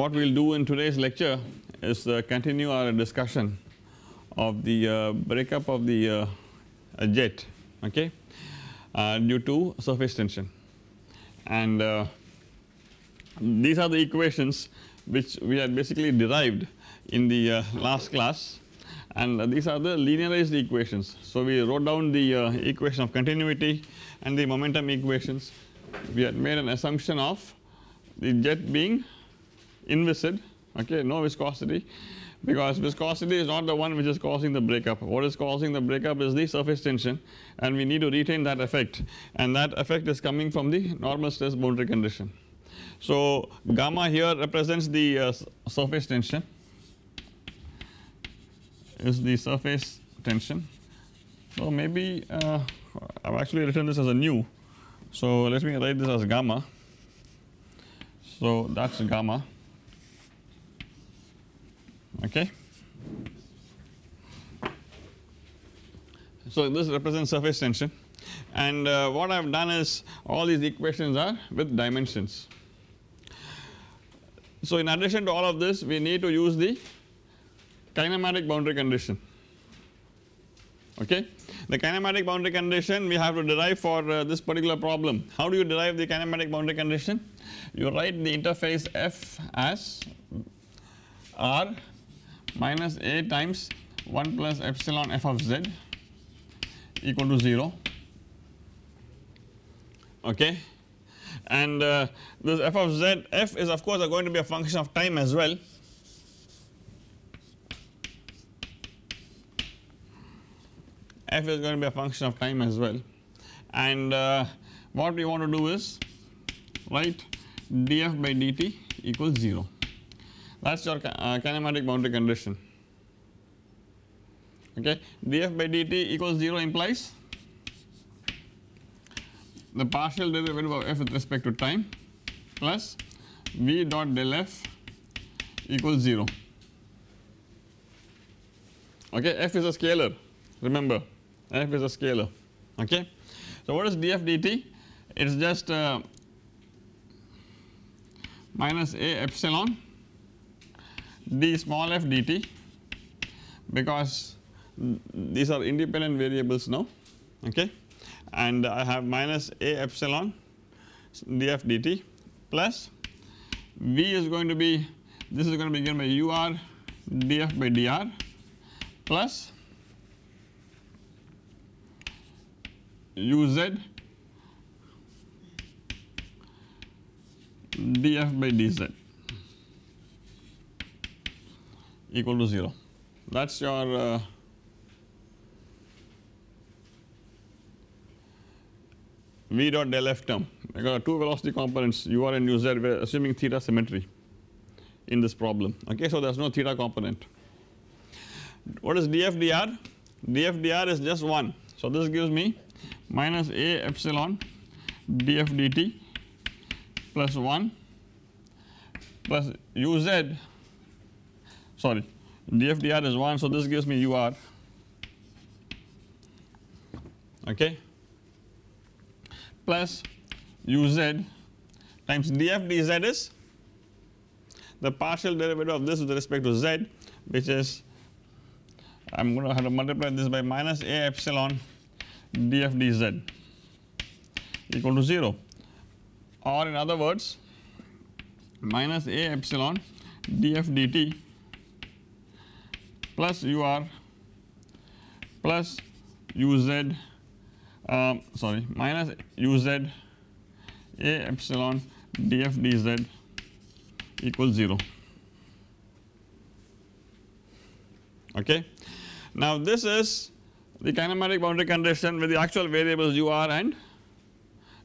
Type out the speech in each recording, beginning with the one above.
what we will do in today's lecture is uh, continue our discussion of the uh, breakup of the uh, jet okay? Uh, due to surface tension. And uh, these are the equations which we had basically derived in the uh, last class. And these are the linearized equations. So, we wrote down the equation of continuity and the momentum equations. We had made an assumption of the jet being inviscid okay no viscosity. Because viscosity is not the one which is causing the breakup. What is causing the breakup is the surface tension and we need to retain that effect. And that effect is coming from the normal stress boundary condition. So gamma here represents the uh, surface tension. Is the surface tension. So maybe uh, I have actually written this as a nu so let me write this as gamma. So that is gamma okay. So this represents surface tension and uh, what I have done is all these equations are with dimensions. So in addition to all of this we need to use the kinematic boundary condition okay. The kinematic boundary condition we have to derive for uh, this particular problem. How do you derive the kinematic boundary condition? You write the interface f as r minus a times 1 plus epsilon f of z equal to 0 okay? And uh, this f of z f is of course going to be a function of time as well. F is going to be a function of time as well. And uh, what we want to do is write df by dt equals 0 that is your uh, kinematic boundary condition. Okay? df by dt equals 0 implies the partial derivative of f with respect to time plus v dot del f equals 0 okay? F is a scalar remember. F is a scalar. Okay. So what is df dt? It is just uh, minus a epsilon d small f dt because these are independent variables now okay? And I have minus a epsilon df dt plus v is going to be this is going to be given by ur df by dr plus uz df by dz equal to 0 that is your uh, v dot del f term because two velocity components u r and u z we are assuming theta symmetry in this problem okay so there is no theta component. What is df dr? df dr is just 1 so this gives me minus a epsilon df dt plus 1 plus uz sorry. Dfdr is 1 so this gives me ur okay? Plus uz times df dz is the partial derivative of this with respect to z which is I am going to have to multiply this by minus a epsilon df dz equal to 0 or in other words minus a epsilon df dt plus ur plus uz um, sorry minus uz a epsilon df dz equals 0 okay. Now this is the kinematic boundary condition with the actual variables ur and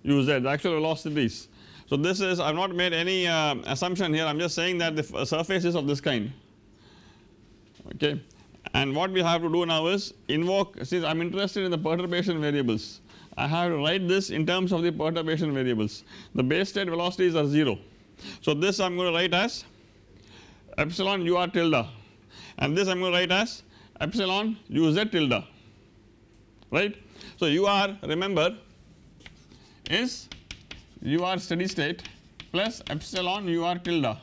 uz the actual velocities. So this is I have not made any uh, assumption here I am just saying that the surface is of this kind okay. And what we have to do now is invoke since I am interested in the perturbation variables I have to write this in terms of the perturbation variables the base state velocities are 0. So this I am going to write as epsilon ur tilde and this I am going to write as epsilon uz tilde right. So ur remember is ur steady state plus epsilon ur tilde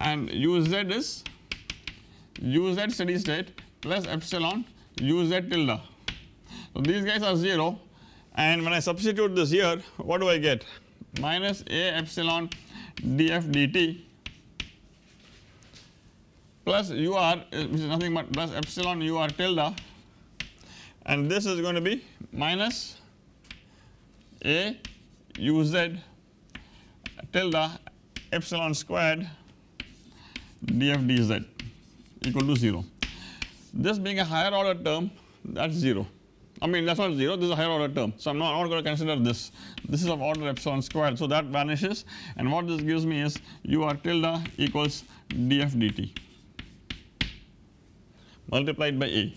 and uz is uz steady state plus epsilon uz tilde. So these guys are 0 and when I substitute this here what do I get? Minus a epsilon df dt plus ur uh, which is nothing but plus epsilon ur tilde and this is going to be minus a uz tilde epsilon squared df dz equal to 0. This being a higher order term that is 0 I mean that is not 0 this is a higher order term. So I am not, not going to consider this this is of order epsilon squared so that vanishes and what this gives me is ur tilde equals df dt multiplied by a.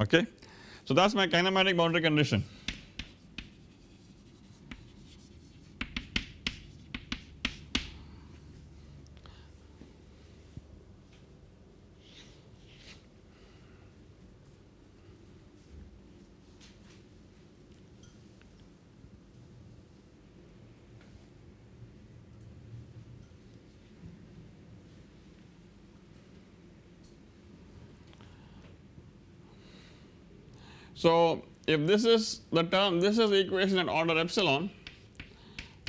Okay. So that is my kinematic boundary condition. So if this is the term this is the equation at order epsilon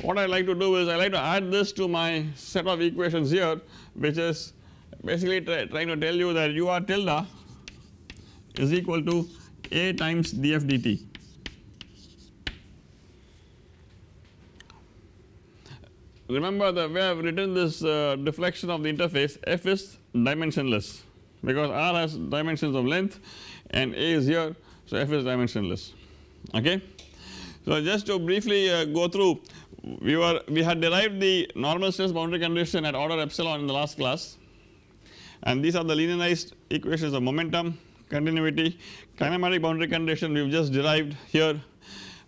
what I like to do is I like to add this to my set of equations here which is basically try, trying to tell you that ur tilde is equal to a times df dt. Remember the way I have written this uh, deflection of the interface f is dimensionless because r has dimensions of length and a is here so, f is dimensionless okay. So, just to briefly uh, go through we were we had derived the normal stress boundary condition at order epsilon in the last class and these are the linearized equations of momentum, continuity, kinematic boundary condition we have just derived here.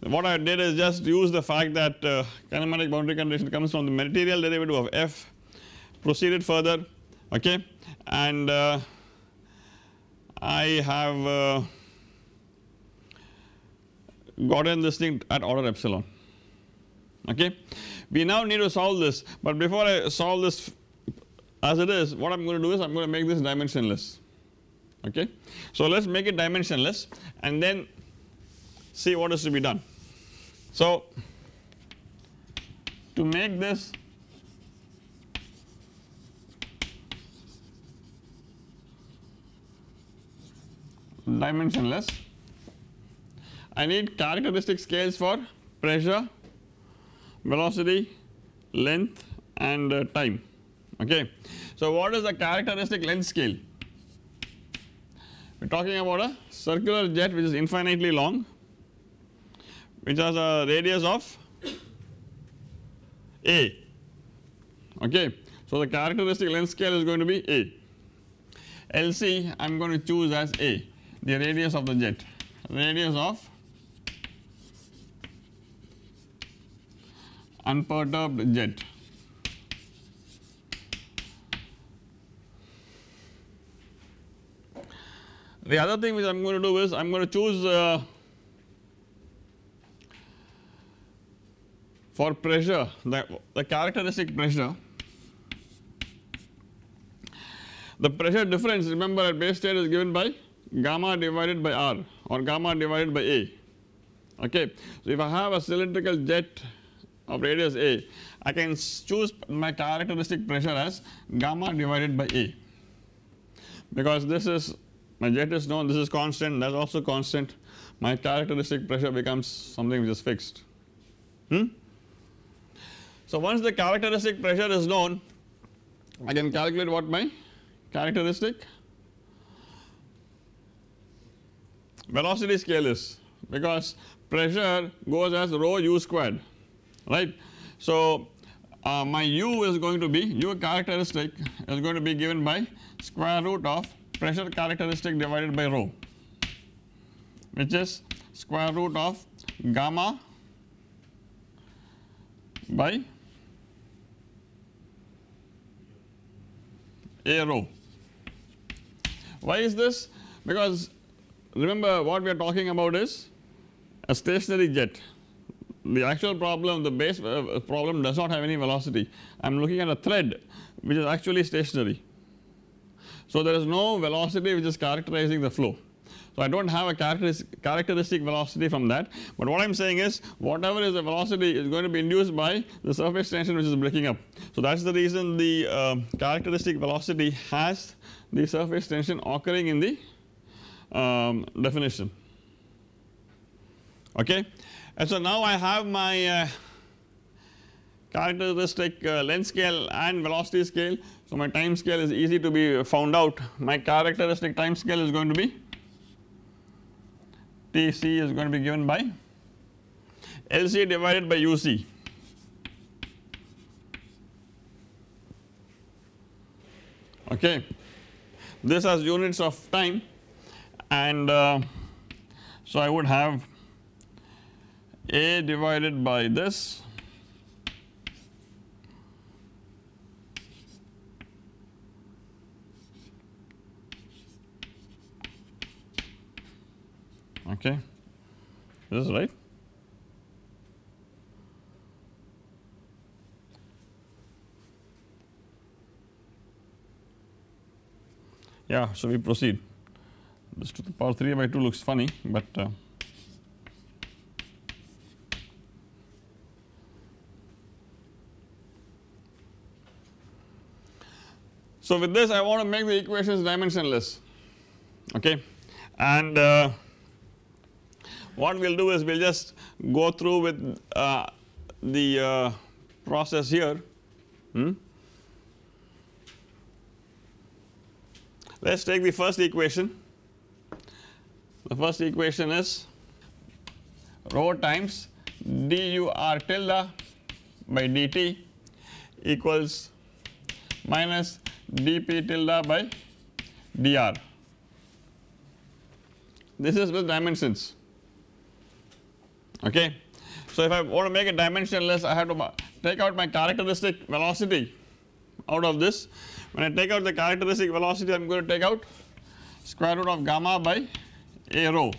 What I did is just use the fact that uh, kinematic boundary condition comes from the material derivative of f proceeded further okay and uh, I have gotten this thing at order epsilon okay. We now need to solve this but before I solve this as it is what I am going to do is I am going to make this dimensionless okay. So let us make it dimensionless and then see what is to be done. So to make this dimensionless I need characteristic scales for pressure, velocity, length and uh, time okay. So what is the characteristic length scale? We are talking about a circular jet which is infinitely long which has a radius of a okay. So the characteristic length scale is going to be a. LC I am going to choose as a the radius of the jet radius of unperturbed jet. The other thing which I am going to do is I am going to choose uh, for pressure the, the characteristic pressure the pressure difference remember at base state is given by gamma divided by r or gamma divided by a okay. So if I have a cylindrical jet of radius a. I can choose my characteristic pressure as gamma divided by a. Because this is my jet is known this is constant that is also constant. My characteristic pressure becomes something which is fixed. Hmm. So once the characteristic pressure is known I can calculate what my characteristic velocity scale is. Because pressure goes as rho u squared right. So uh, my u is going to be u characteristic is going to be given by square root of pressure characteristic divided by rho which is square root of gamma by a rho. Why is this? Because remember what we are talking about is a stationary jet the actual problem the base uh, problem does not have any velocity I am looking at a thread which is actually stationary. So there is no velocity which is characterizing the flow. So I do not have a characteristic, characteristic velocity from that but what I am saying is whatever is the velocity is going to be induced by the surface tension which is breaking up. So that is the reason the uh, characteristic velocity has the surface tension occurring in the um, definition okay. And so now I have my uh, characteristic uh, length scale and velocity scale. So my time scale is easy to be found out my characteristic time scale is going to be Tc is going to be given by Lc divided by Uc okay. This has units of time and uh, so I would have a divided by this. Okay. This is right. Yeah so we proceed. This to the power 3 by 2 looks funny but uh, So with this I want to make the equations dimensionless. Okay? And uh, what we will do is we will just go through with uh, the uh, process here. Hmm. Let us take the first equation. The first equation is rho times dur tilde by dt equals minus dp tilde by dr. This is with dimensions okay. So if I want to make it dimensionless I have to take out my characteristic velocity out of this when I take out the characteristic velocity I am going to take out square root of gamma by a rho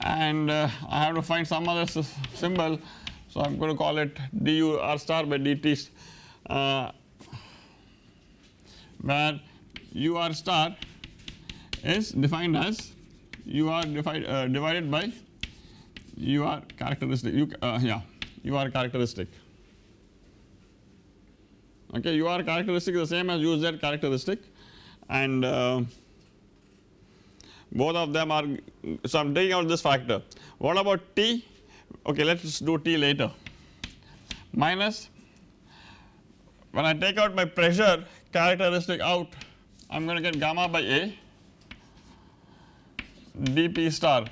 and uh, I have to find some other symbol so I am going to call it du r star by dt uh, where u r star is defined as u r divide, uh, divided by u r characteristic. U, uh, yeah u r characteristic. Okay u r characteristic is the same as u z characteristic and uh, both of them are so I am taking out this factor. What about t? Okay let us do t later. Minus when I take out my pressure characteristic out I am going to get gamma by A dP star.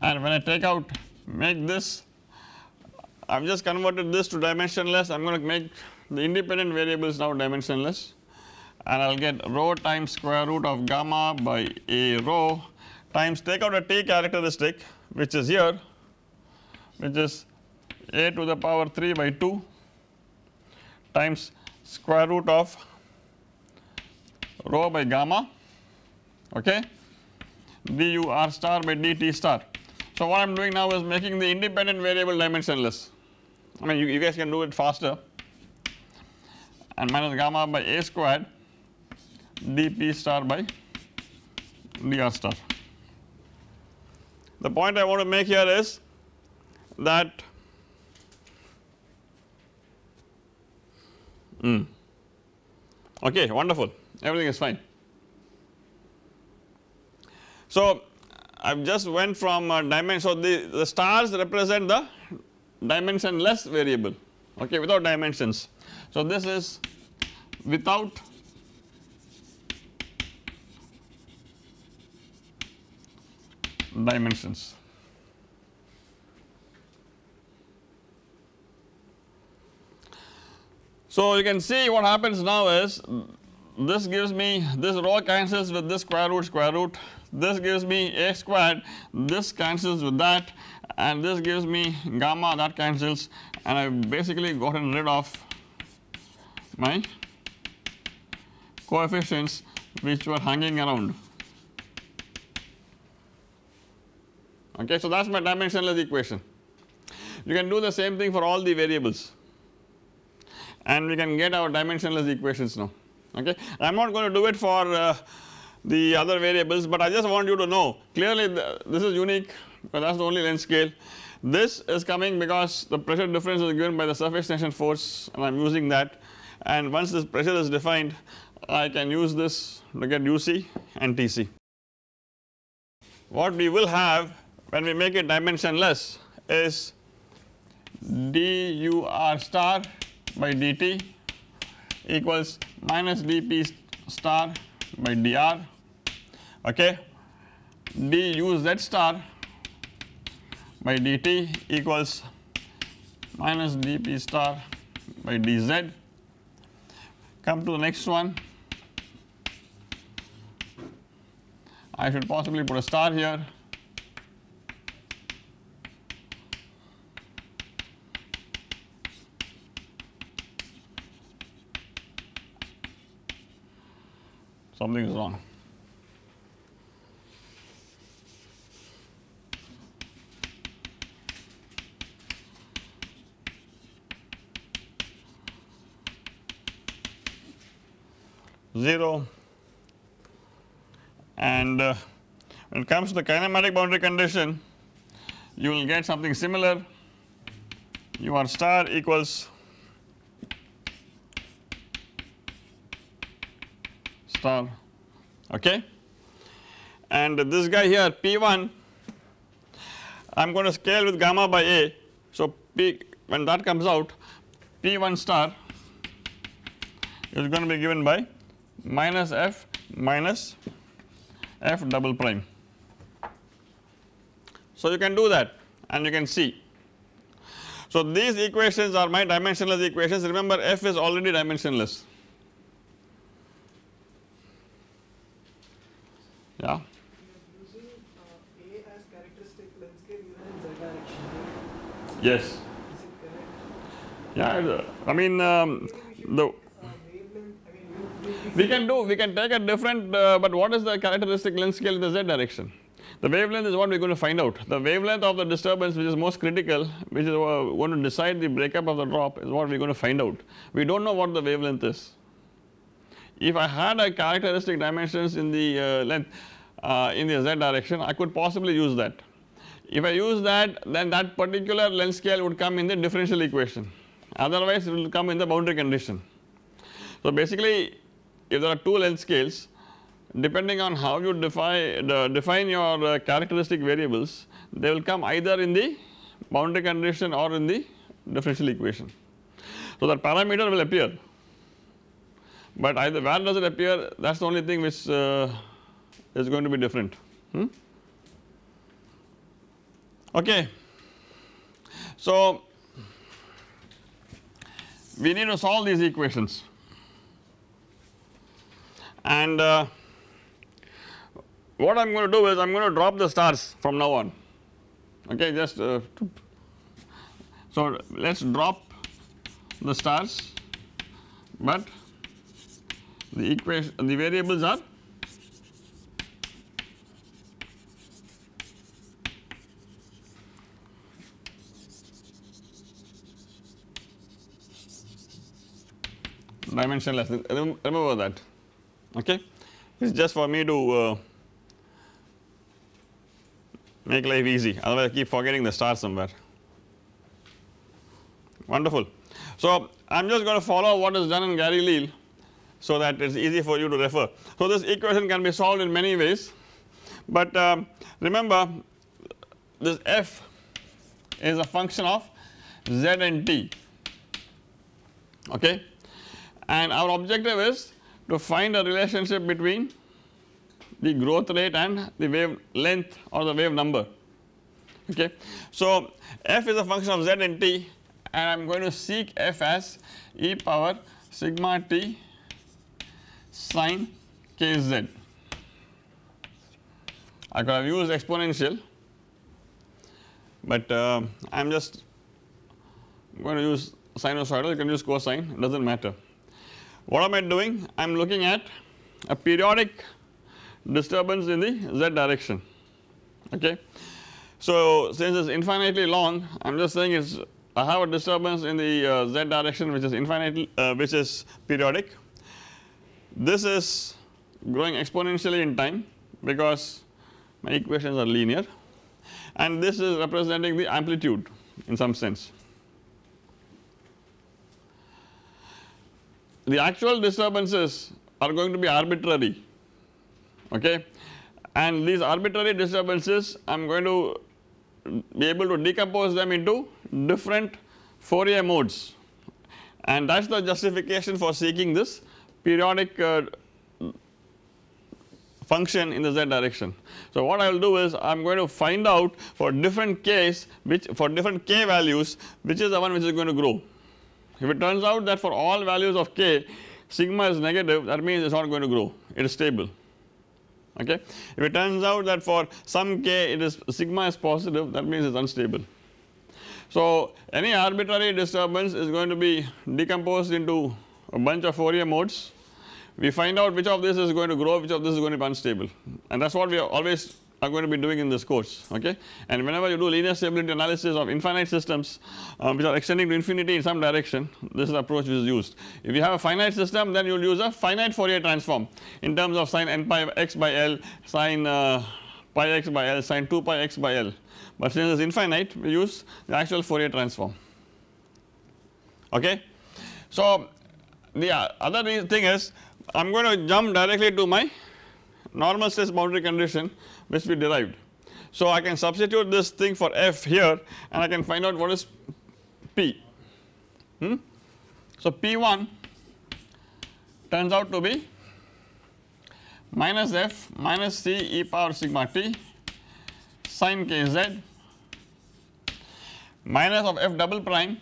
And when I take out make this I have just converted this to dimensionless. I am going to make the independent variables now dimensionless. And I will get rho times square root of gamma by A rho times take out a T characteristic which is here which is A to the power 3 by 2 times square root of rho by gamma okay du r star by dt star. So what I am doing now is making the independent variable dimensionless I mean you, you guys can do it faster and minus gamma by a squared dp star by dr star. The point I want to make here is that Mm. Okay, wonderful, everything is fine. So I have just went from uh, dimension, so the, the stars represent the dimensionless variable okay without dimensions. So this is without dimensions. So you can see what happens now is this gives me this rho cancels with this square root square root this gives me a squared this cancels with that and this gives me gamma that cancels and I have basically gotten rid of my coefficients which were hanging around okay. So that is my dimensionless equation. You can do the same thing for all the variables and we can get our dimensionless equations now okay. I am not going to do it for uh, the other variables but I just want you to know clearly the, this is unique because that is the only length scale. This is coming because the pressure difference is given by the surface tension force and I am using that and once this pressure is defined I can use this to get UC and TC. What we will have when we make it dimensionless is dur star by dt equals minus dp star by dr. Okay? du z star by dt equals minus dp star by dz. Come to the next one. I should possibly put a star here something is wrong. Zero and uh, when it comes to the kinematic boundary condition you will get something similar u r star equals star okay and this guy here P1 I am going to scale with gamma by A so P when that comes out P1 star is going to be given by minus F minus f double prime. So you can do that and you can see. So these equations are my dimensionless equations remember f is already dimensionless. Yeah. Yes. Yeah, I mean um, the we can do we can take a different uh, but what is the characteristic length scale in the z direction the wavelength is what we are going to find out the wavelength of the disturbance which is most critical which is going to decide the breakup of the drop is what we are going to find out we do not know what the wavelength is if I had a characteristic dimensions in the uh, length uh, in the z direction I could possibly use that. If I use that then that particular length scale would come in the differential equation. Otherwise it will come in the boundary condition. So basically if there are two length scales depending on how you define define your uh, characteristic variables they will come either in the boundary condition or in the differential equation. So that parameter will appear. But either where does it appear? That is the only thing which uh, is going to be different hmm? okay. So we need to solve these equations and uh, what I am going to do is I am going to drop the stars from now on okay just uh, so let us drop the stars but the equation the variables are dimensionless remember that okay it is just for me to uh, make life easy otherwise I keep forgetting the star somewhere wonderful. So I am just going to follow what is done in Gary-Leal so that it is easy for you to refer. So this equation can be solved in many ways but um, remember this f is a function of z and t okay and our objective is to find a relationship between the growth rate and the wave length or the wave number okay. So f is a function of z and t and I am going to seek f as e power sigma t sine kz. I could have used exponential but uh, I am just going to use sinusoidal you can use cosine it does not matter. What am I doing? I am looking at a periodic disturbance in the z direction okay. So since it's infinitely long I am just saying it's I have a disturbance in the uh, z direction which is infinitely uh, which is periodic. This is growing exponentially in time because my equations are linear and this is representing the amplitude in some sense. The actual disturbances are going to be arbitrary okay and these arbitrary disturbances I am going to be able to decompose them into different Fourier modes and that is the justification for seeking this periodic uh, function in the z direction. So what I will do is I am going to find out for different k's which for different k values which is the one which is going to grow. If it turns out that for all values of k sigma is negative that means it is not going to grow it is stable okay. If it turns out that for some k it is sigma is positive that means it is unstable. So any arbitrary disturbance is going to be decomposed into a bunch of Fourier modes we find out which of this is going to grow which of this is going to be unstable and that is what we always are going to be doing in this course okay and whenever you do linear stability analysis of infinite systems um, which are extending to infinity in some direction this is the approach which is used. If you have a finite system then you will use a finite Fourier transform in terms of sin n pi x by L sin uh, pi x by L sin 2 pi x by L but since it is infinite we use the actual Fourier transform okay. So the other thing is I am going to jump directly to my normal stress boundary condition which we derived. So I can substitute this thing for f here and I can find out what is p. Hmm? So p1 turns out to be minus f minus c e power sigma t sin kz minus of f double prime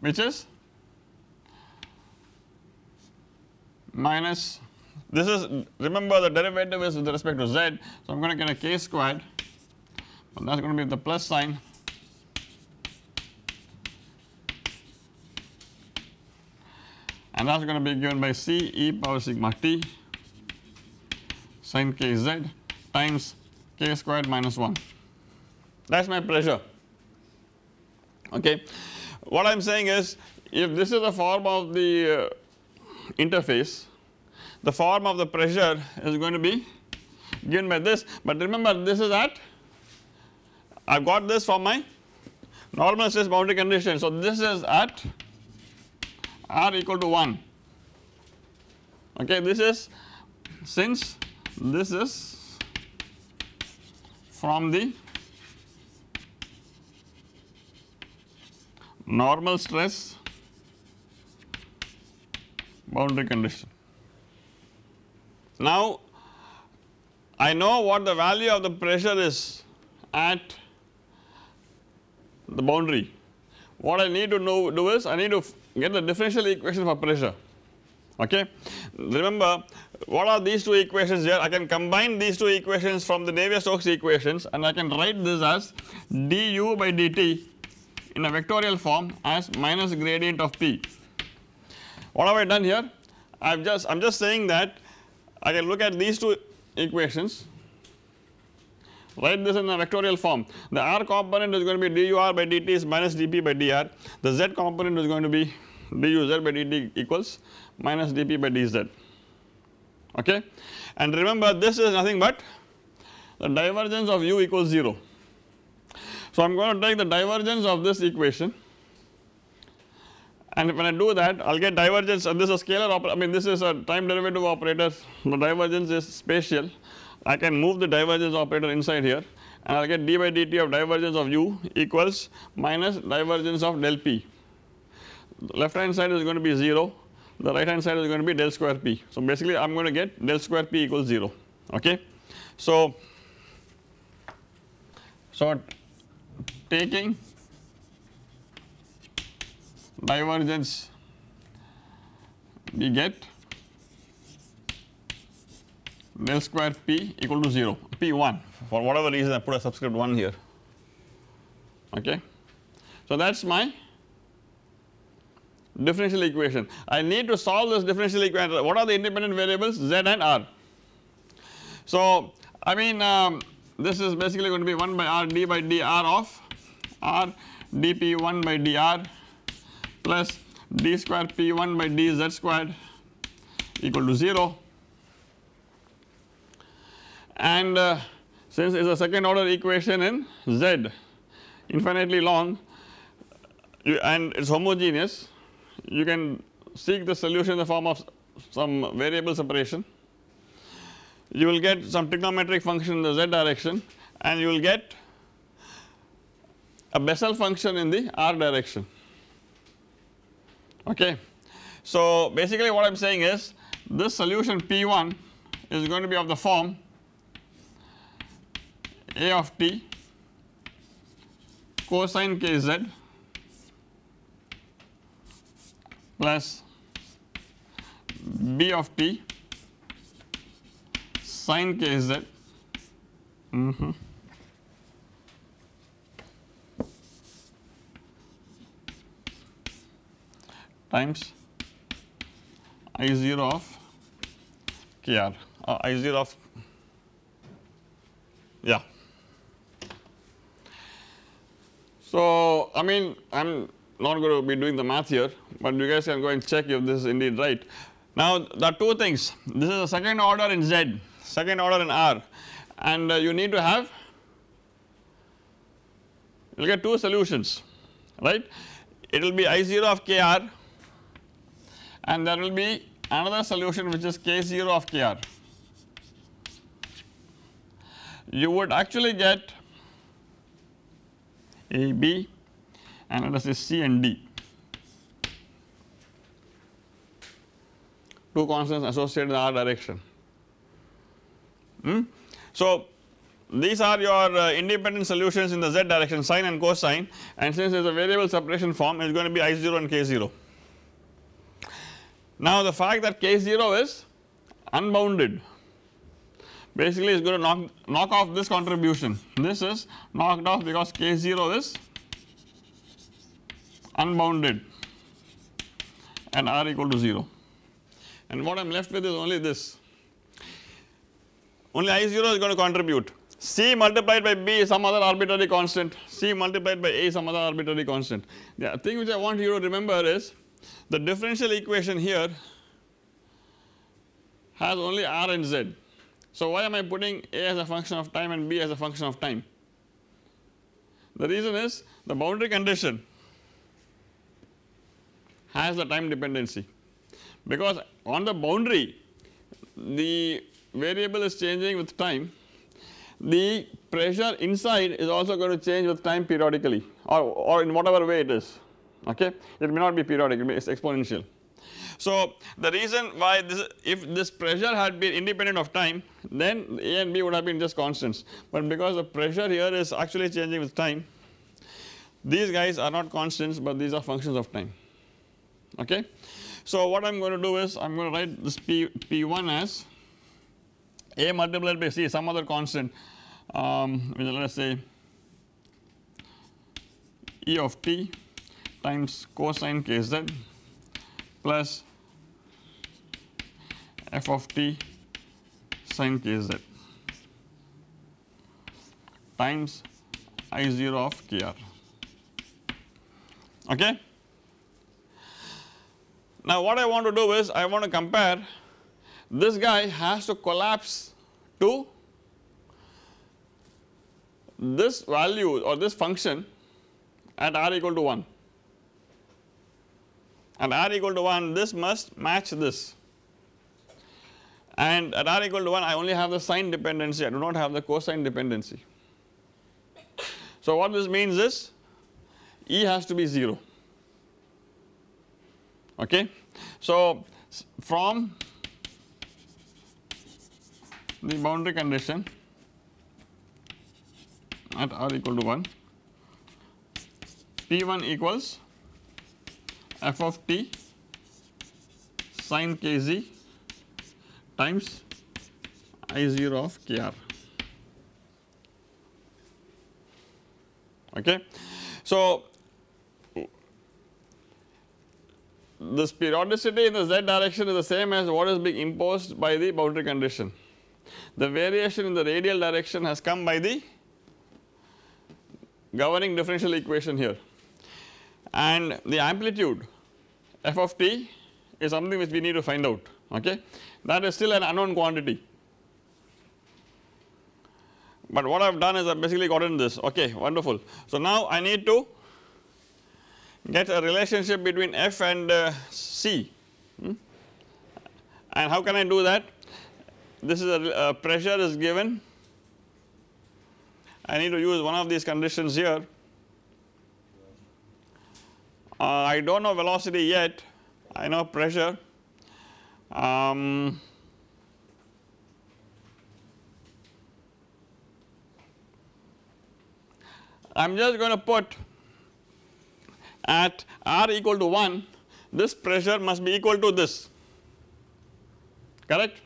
which is minus this is remember the derivative is with respect to z so I am going to get a k squared and that is going to be the plus sign. And that is going to be given by c e power sigma t sin kz times k squared minus 1 that is my pressure okay. What I am saying is if this is the form of the uh, interface the form of the pressure is going to be given by this but remember this is at I have got this from my normal stress boundary condition. So this is at r equal to 1 okay this is since this is from the normal stress boundary condition. Now I know what the value of the pressure is at the boundary. What I need to know do is I need to get the differential equation for pressure okay. Remember what are these two equations here I can combine these two equations from the Navier-Stokes equations and I can write this as du by dt in a vectorial form as minus gradient of p what have I done here? I have just I am just saying that I can look at these two equations. Write this in a vectorial form. The r component is going to be dur by dt is minus dp by dr. The z component is going to be duz by dt equals minus dp by dz. Okay? And remember this is nothing but the divergence of u equals 0 so I am going to take the divergence of this equation and when I do that I will get divergence. And this is a scalar operator I mean this is a time derivative operator. The divergence is spatial. I can move the divergence operator inside here. And I will get d by dt of divergence of u equals minus divergence of del p. Left hand side is going to be 0 the right hand side is going to be del square p. So basically I am going to get del square p equals 0 okay? So so taking divergence we get del square p equal to 0 p1 for whatever reason I put a subscript 1 here. Okay. So that is my differential equation. I need to solve this differential equation. What are the independent variables? Z and r. So I mean um, this is basically going to be 1 by r d by dr of r dp1 by dr plus d square p1 by dz squared equal to 0 and uh, since it is a second order equation in z infinitely long you, and it is homogeneous you can seek the solution in the form of some variable separation. You will get some trigonometric function in the z direction and you will get a Bessel function in the r direction okay. So basically what I am saying is this solution P1 is going to be of the form A of t cosine kz plus B of t sine kz mm -hmm. Times I0 of KR uh, I0 of yeah. So I mean I am not going to be doing the math here but you guys can go and check if this is indeed right. Now there are two things this is a second order in Z second order in R and uh, you need to have you will get two solutions right it will be I0 of KR and there will be another solution which is K0 of KR. You would actually get A, B and let us say C and D two constants associated in R direction. Hmm? So these are your uh, independent solutions in the z direction sine and cosine and since there is a variable separation form it is going to be I0 and K0. Now the fact that K0 is unbounded. Basically is going to knock, knock off this contribution. This is knocked off because K0 is unbounded. And R equal to 0 and what I am left with is only this. Only I0 is going to contribute. C multiplied by B is some other arbitrary constant. C multiplied by A is some other arbitrary constant. The thing which I want you to remember is the differential equation here has only r and z. So why am I putting a as a function of time and b as a function of time? The reason is the boundary condition has the time dependency because on the boundary the variable is changing with time the pressure inside is also going to change with time periodically or, or in whatever way it is okay it may not be periodic it is exponential. So the reason why this if this pressure had been independent of time then A and B would have been just constants but because the pressure here is actually changing with time these guys are not constants but these are functions of time okay. So what I am going to do is I am going to write this P, P1 as A multiplied by C some other constant um, let us say E of t times cosine kz plus f of t sin kz times I0 of kr okay. Now what I want to do is I want to compare this guy has to collapse to this value or this function at r equal to 1 and r equal to 1 this must match this and at r equal to 1 I only have the sine dependency I do not have the cosine dependency. So what this means is E has to be 0 okay. So from the boundary condition at r equal to 1 P1 equals f of t sin kz times I0 of kr okay. So this periodicity in the z direction is the same as what is being imposed by the boundary condition. the variation in the radial direction has come by the governing differential equation here and the amplitude f of t is something which we need to find out okay? That is still an unknown quantity. But what I have done is I have basically gotten this okay wonderful. So now I need to get a relationship between f and uh, c hmm? and how can I do that? This is a, pressure is given. I need to use one of these conditions here I do not know velocity yet. I know pressure. Um, I am just going to put at r equal to 1 this pressure must be equal to this. Correct?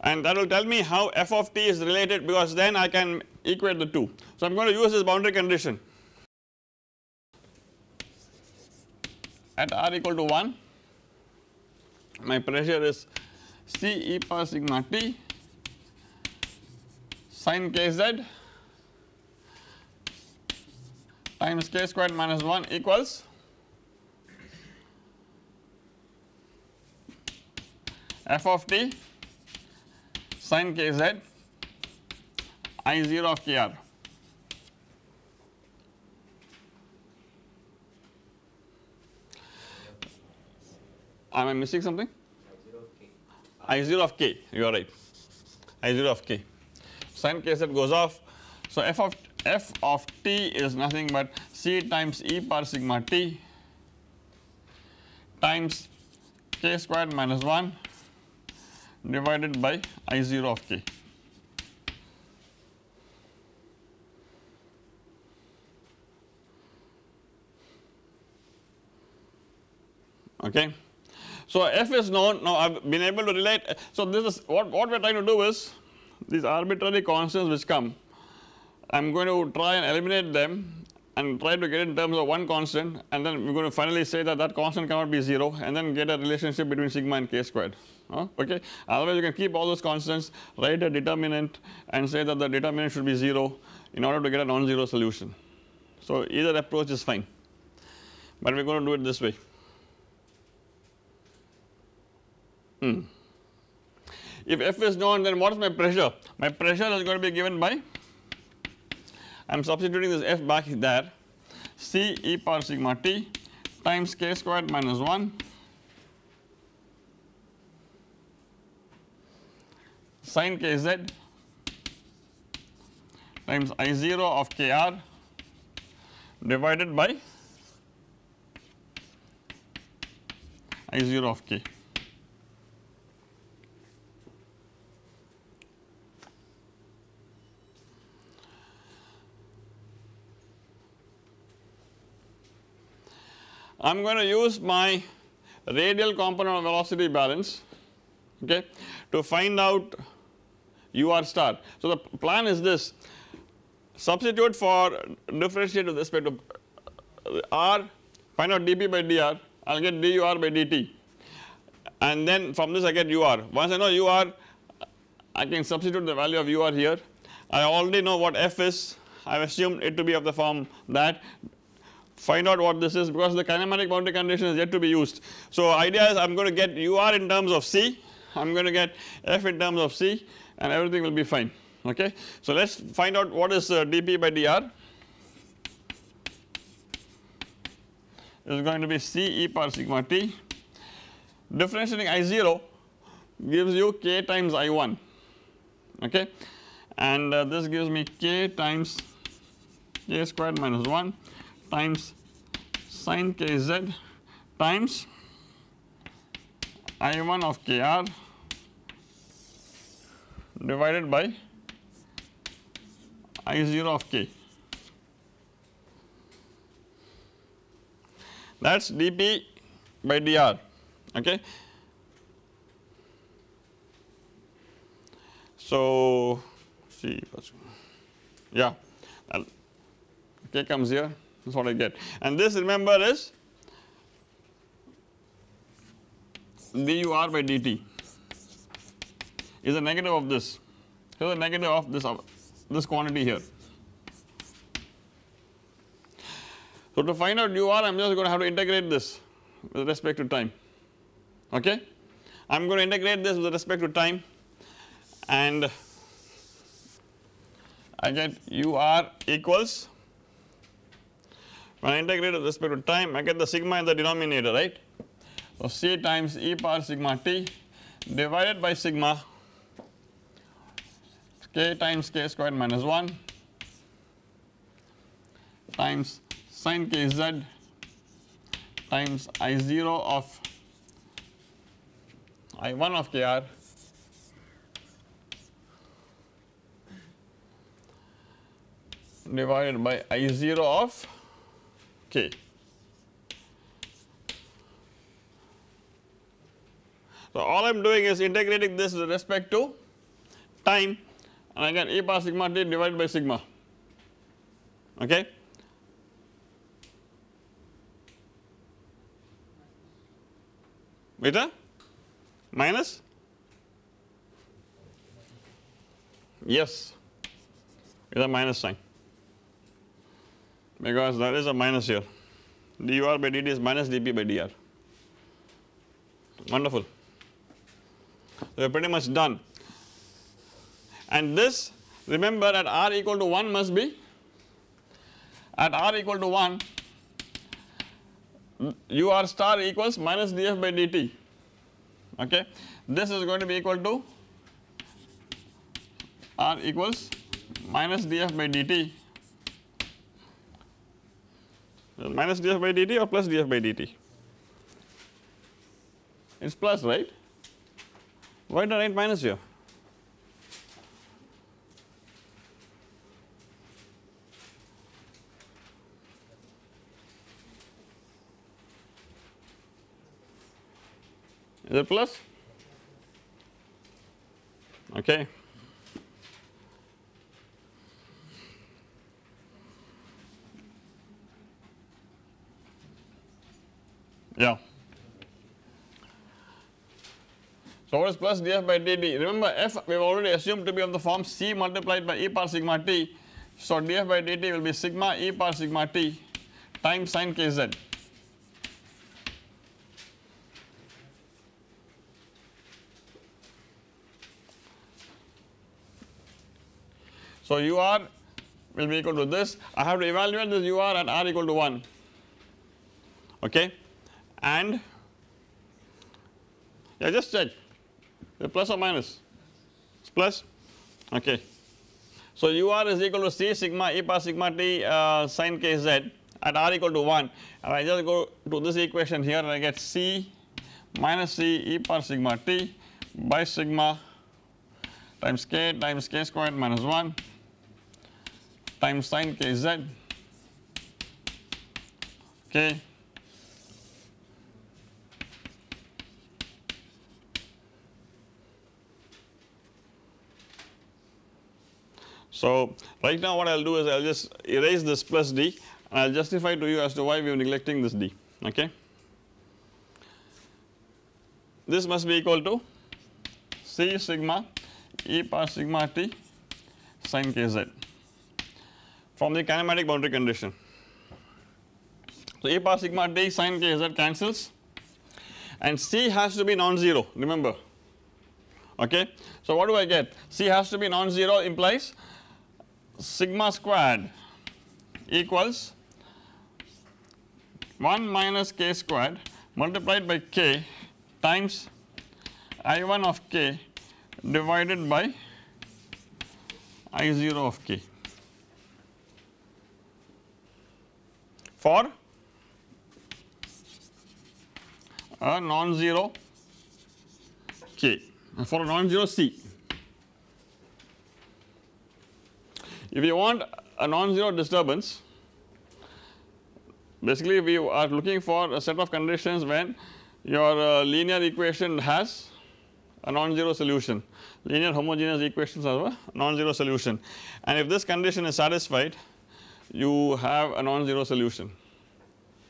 And that will tell me how f of t is related because then I can equate the two. So I am going to use this boundary condition at r equal to 1 my pressure is C e power sigma t sin kz times k squared minus 1 equals f of t sin kz i 0 of kr. Am I missing something? I 0 of k you are right I 0 of k sin kz goes off. So f of f of t is nothing but c times e power sigma t times k squared minus 1 divided by I 0 of k. Okay. So f is known now I have been able to relate. So this is what, what we are trying to do is these arbitrary constants which come I am going to try and eliminate them and try to get in terms of one constant and then we are going to finally say that that constant cannot be 0 and then get a relationship between sigma and k squared. Okay? Otherwise you can keep all those constants write a determinant and say that the determinant should be 0 in order to get a non-zero solution. So either approach is fine. But we are going to do it this way. Hmm. If F is known then what is my pressure? My pressure is going to be given by I am substituting this F back there C e power sigma t times k squared minus 1 sin kz times I 0 of kr divided by I 0 of k. I am going to use my radial component of velocity balance okay to find out ur star. So the plan is this. Substitute for differentiate with respect to r find out dp by dr I will get dur by dt. And then from this I get ur once I know ur I can substitute the value of ur here. I already know what f is. I have assumed it to be of the form that find out what this is because the kinematic boundary condition is yet to be used. So idea is I am going to get ur in terms of c I am going to get f in terms of c and everything will be fine okay. So let us find out what is uh, dp by dr is going to be c e power sigma t differentiating i 0 gives you k times i 1 okay and uh, this gives me k times k squared minus 1 times sin kz times i 1 of kr divided by I 0 of k that is dP by dr okay. So see yeah k comes here that is what I get. And this remember is dur by dt is a negative of this. To the negative of this this quantity here. So to find out ur I am just going to have to integrate this with respect to time. Okay. I am going to integrate this with respect to time. And I get ur equals when I integrate with respect to time I get the sigma in the denominator right. So c times e power sigma t divided by sigma k times k squared minus 1 times sin kz times I0 of I1 of kr divided by I0 of k. So all I am doing is integrating this with respect to time. And again e power sigma t divided by sigma. Okay. With a minus? Yes. With a minus sign because there is a minus here. Dur by dt is minus dp by dr wonderful. We are pretty much done. And this remember at r equal to 1 must be at r equal to 1 ur star equals minus df by dt okay. This is going to be equal to r equals minus df by dt minus df by dt or plus df by dt? It is plus right? Why did I write minus here? Is it plus? Okay yeah. So what is plus df by dt remember f we have already assumed to be of the form c multiplied by e power sigma t. So df by dt will be sigma e power sigma t times sin kz So ur will be equal to this. I have to evaluate this ur at r equal to 1 okay and? Yeah just check. The plus or minus? It's plus? Okay. So ur is equal to c sigma e power sigma t uh, sin kz at r equal to 1 and I just go to this equation here and I get c minus c e power sigma t by sigma times k times k squared minus 1 times sin kz okay So right now what I will do is I will just erase this plus d and I will justify to you as to why we are neglecting this d okay. This must be equal to c sigma e power sigma t sin kz from the kinematic boundary condition. So e power sigma t sin k z cancels and c has to be non-zero remember okay. So what do I get c has to be non-zero implies sigma squared equals 1 minus k squared multiplied by k times I1 of k divided by I0 of k. for a non-zero K for a non-zero C. If you want a non-zero disturbance basically we are looking for a set of conditions when your uh, linear equation has a non-zero solution linear homogeneous equations have a non-zero solution and if this condition is satisfied you have a non-zero solution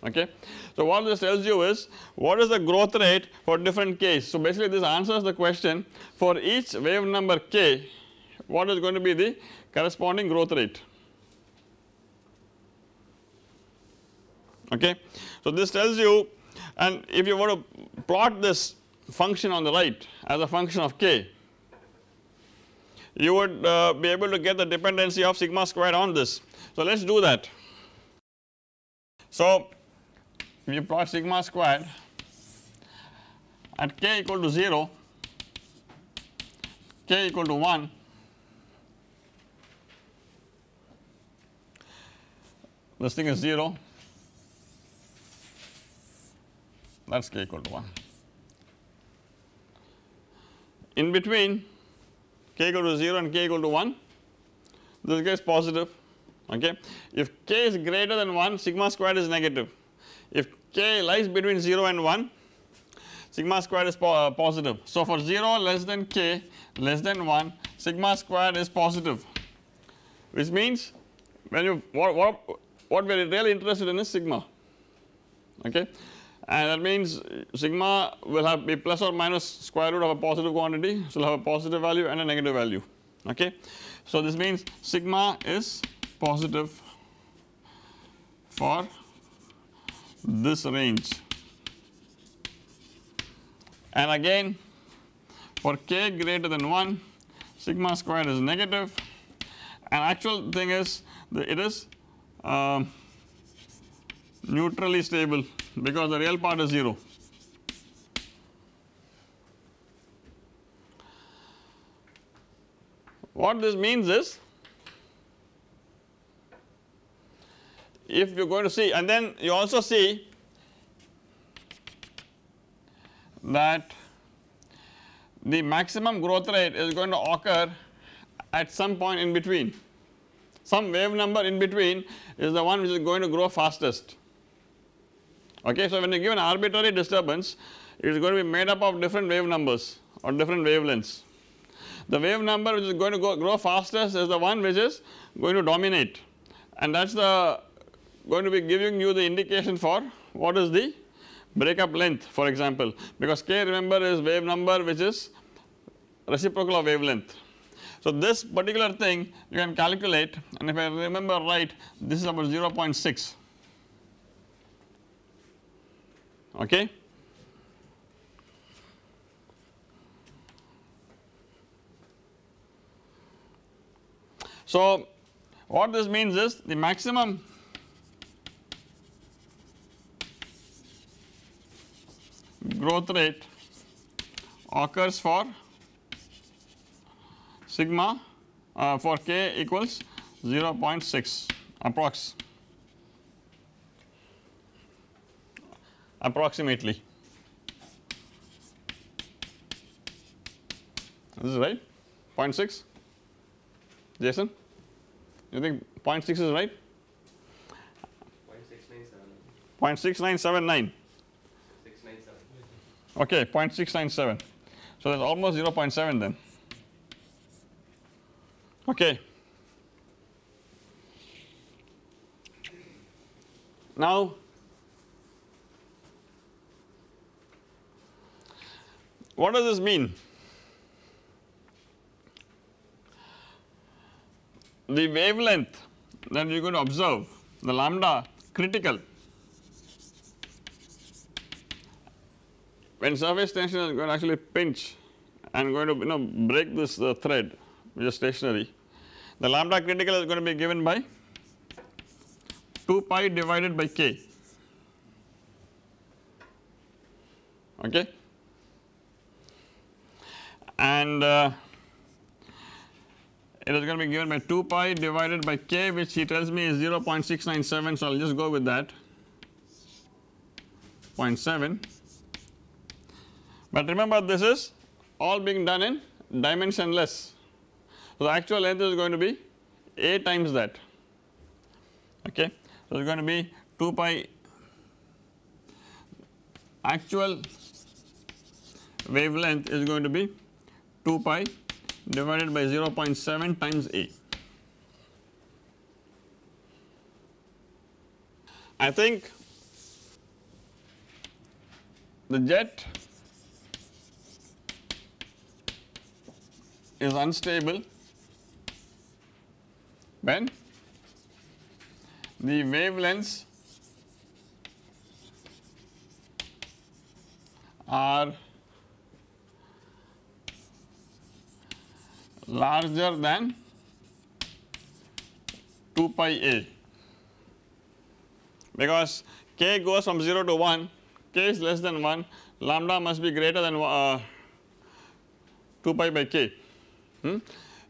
okay. So what this tells you is what is the growth rate for different k's. So basically this answers the question for each wave number k what is going to be the corresponding growth rate okay. So this tells you and if you want to plot this function on the right as a function of k you would uh, be able to get the dependency of sigma squared on this. So let us do that. So if you plot sigma squared at k equal to 0 k equal to 1 this thing is 0 that is k equal to 1. In between k equal to 0 and k equal to 1 this guy is positive okay. If k is greater than 1 sigma squared is negative if k lies between 0 and 1 sigma squared is po uh, positive. So for 0 less than k less than 1 sigma squared is positive which means when you what, what, what we are really interested in is sigma okay? And that means sigma will have be plus or minus square root of a positive quantity so it will have a positive value and a negative value okay. So this means sigma is positive for this range. And again for k greater than 1 sigma squared is negative. And actual thing is it is um, neutrally stable because the real part is 0. What this means is if you are going to see and then you also see that the maximum growth rate is going to occur at some point in between some wave number in between is the one which is going to grow fastest okay. So when you give an arbitrary disturbance it is going to be made up of different wave numbers or different wavelengths. The wave number which is going to go grow fastest is the one which is going to dominate and that is the going to be giving you the indication for what is the breakup length for example because k remember is wave number which is reciprocal of wavelength. So this particular thing you can calculate and if I remember right this is about 0.6 okay. So what this means is the maximum growth rate occurs for sigma uh, for k equals 0.6 approx. Approximately. This is right 0.6 Jason you think 0.6 is right? 0.6979 okay 0.697 so that is almost 0.7 then okay now What does this mean? The wavelength that you are going to observe the lambda critical when surface tension is going to actually pinch and going to you know break this uh, thread which is stationary the lambda critical is going to be given by 2 pi divided by k. Okay? And uh, it is going to be given by 2 pi divided by k which he tells me is 0.697 so I will just go with that. 0.7 but remember this is all being done in dimensionless so the actual length is going to be a times that. Okay? So it is going to be 2 pi actual wavelength is going to be 2 pi divided by 0.7 times A. I think the jet is unstable when the wavelengths are larger than 2 pi a because k goes from 0 to 1 k is less than 1 lambda must be greater than uh, 2 pi by k. Hmm?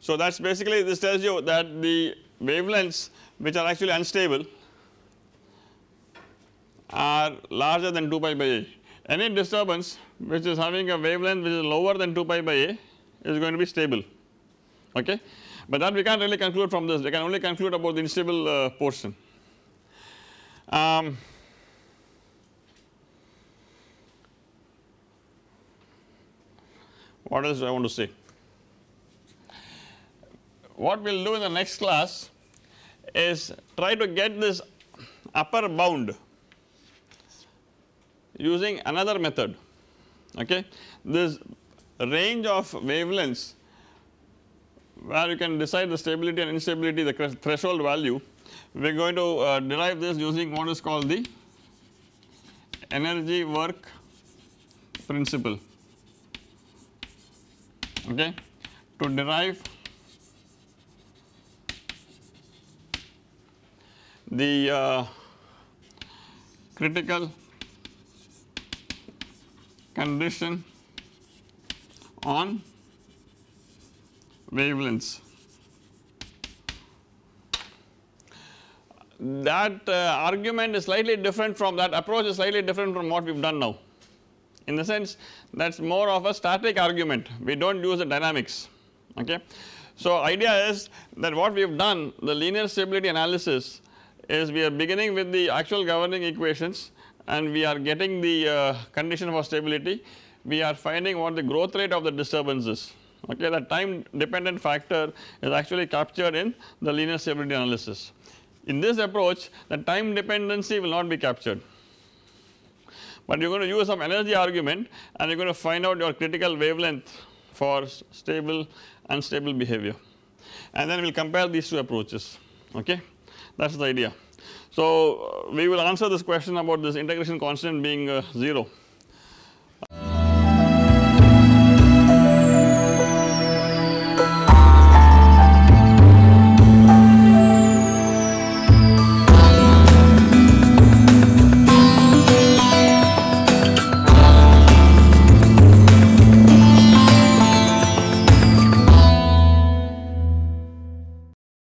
So that is basically this tells you that the wavelengths which are actually unstable are larger than 2 pi by a. Any disturbance which is having a wavelength which is lower than 2 pi by a is going to be stable okay. But that we can't really conclude from this we can only conclude about the unstable uh, portion. Um, what else do I want to say? What we will do in the next class is try to get this upper bound using another method okay. This range of wavelengths where you can decide the stability and instability the threshold value we are going to uh, derive this using what is called the energy work principle okay to derive the uh, critical condition on wavelengths. That uh, argument is slightly different from that approach is slightly different from what we have done now in the sense that is more of a static argument we do not use the dynamics okay. So idea is that what we have done the linear stability analysis is we are beginning with the actual governing equations and we are getting the uh, condition for stability. We are finding what the growth rate of the disturbance is. Okay the time dependent factor is actually captured in the linear stability analysis. In this approach the time dependency will not be captured. But you are going to use some energy argument and you are going to find out your critical wavelength for stable unstable behavior. And then we will compare these two approaches. Okay that is the idea. So, we will answer this question about this integration constant being uh, 0